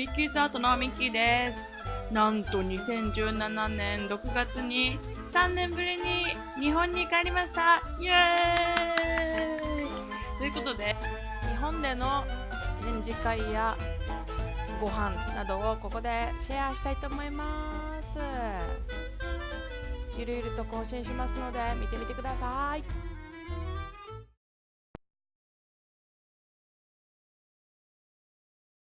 ミッキースアートのミッキーです。なんと2017年6月に3年ぶりに日本に帰りました。イエーイ。ということで日本での展示会やご飯などをここでシェアしたいと思います。ゆるゆると更新しますので見てみてください。